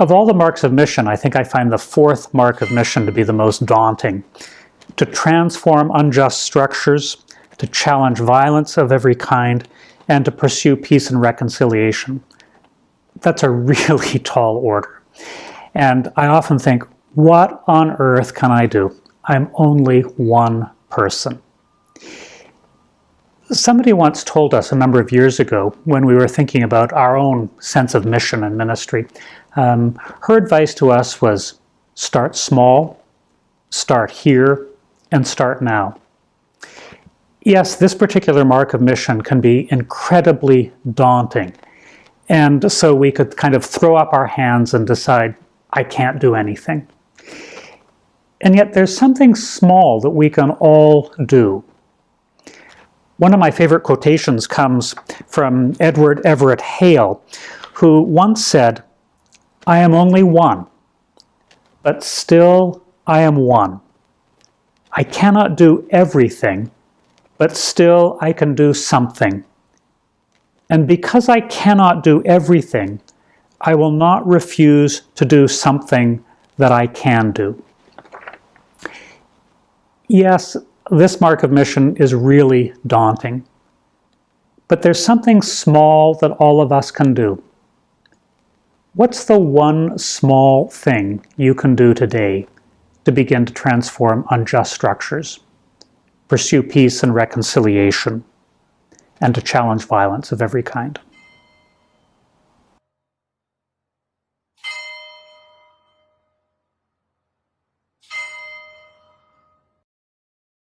Of all the marks of mission, I think I find the fourth mark of mission to be the most daunting. To transform unjust structures, to challenge violence of every kind, and to pursue peace and reconciliation. That's a really tall order. And I often think, what on earth can I do? I'm only one person. Somebody once told us a number of years ago when we were thinking about our own sense of mission and ministry, um, her advice to us was start small, start here, and start now. Yes, this particular mark of mission can be incredibly daunting. And so we could kind of throw up our hands and decide, I can't do anything. And yet there's something small that we can all do. One of my favorite quotations comes from Edward Everett Hale, who once said, I am only one, but still I am one. I cannot do everything, but still I can do something. And because I cannot do everything, I will not refuse to do something that I can do. Yes, this mark of mission is really daunting. But there's something small that all of us can do. What's the one small thing you can do today to begin to transform unjust structures, pursue peace and reconciliation, and to challenge violence of every kind?